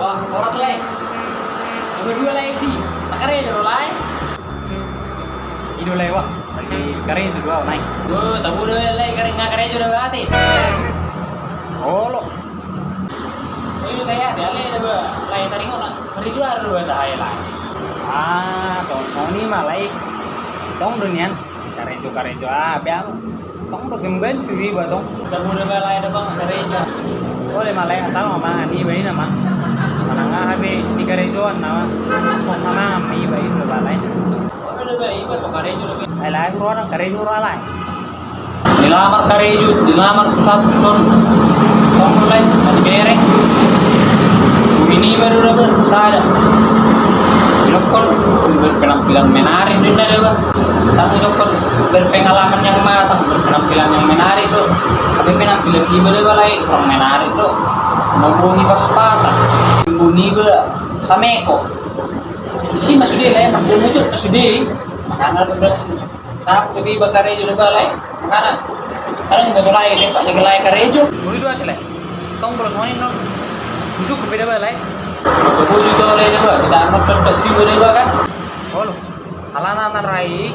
Wah, oras lai. Nomor dua lai sih. Makanya jero lai. Ido lewat lagi keren juga naik. Gue tahu deh lai kering nggak keren juga berarti. Oh lo. Ini kayak ada lai ada lai tadi kering juga ada dua cahaya lai. Ah, so Sony mah laik. Tong dunian karen juga ah, biar tong udah membantu di tong. Tahu deh lai ada bang juga. Boleh malah yang sama mama ani bayi nama. Mana nggak habe di karejoan nama. Kok mama ami bayi udah balai. Oh, udah baik, besok keren juga. Ai lai orang karejo lai. Dilamar kareju, dilamar pusat son. Lai, nanti bereng. Ini baru dapat, ada. Ilokon berpenampilan menarik dunia dewa. Tamu ilokon berpengalaman yang matang, berpenampilan yang menarik tuh. Tapi penampilan dewa lagi kurang menarik tuh. Membunyi pas-pasan, membunyi be sameko. Di sini masuk dia lah, membunyi itu masuk dia. Makanya bener. Tapi lebih bakar itu dewa lagi. Makanya Karena nggak gelai, dia pak gelai karejo. Boleh dua aja lah. Tong terus Sony non. Busuk berbeda balai. Aku juga oleh dewa, kita amat cocok di dewa kan. Oh lo. Alana narai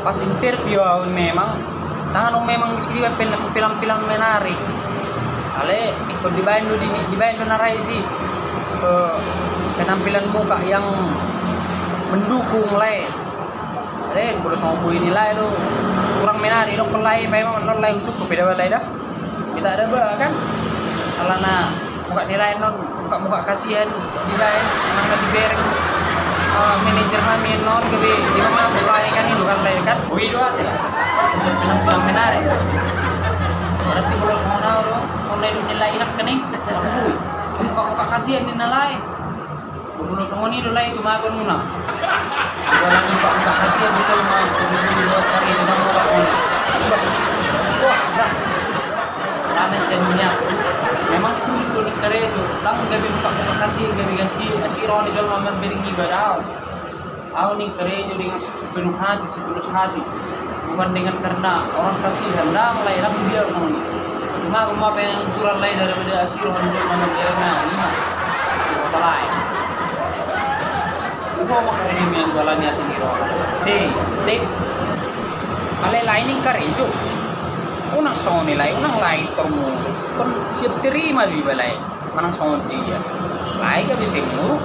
pas interview memang tangan memang di sini film-film menarik. Ale ikut di Bandung di di Bandung narai sih eh, penampilan muka yang mendukung lah. Ale kalau sombu ini lah itu kurang menarik dong pelai memang non lain usuk beda balai dah. Kita ada bah kan. Alana muka nilai non muka muka kasihan di lain nang lagi bereng uh, manajer kami non gabi di mana supply kan itu kan lain kan Wih dua tidak. untuk menarik berarti kalau semua lo mulai lu nilai inak kening mampu muka muka kasihan di nilai Kulo semua ni nilai itu magon muna. Wala muka muka kasihan di cuma kulo dua kali di muka muna wah sa sa memang tulus ko itu lang gabi kasihan gabi asiro ni Aku kerja dengan sepenuh hati, hati Bukan dengan karena orang kasihan Nah, mulai dia sama mau pengen kurang lain daripada asiroh Untuk mengerjakan lima Asiroh lain. Itu mau kerja yang jalannya asiroh Deh, deh Alay lain yang kerja Unang songon nila, unang lain termu. Kon siap terima di balay Manang songon dia? Lain ka bisa muruk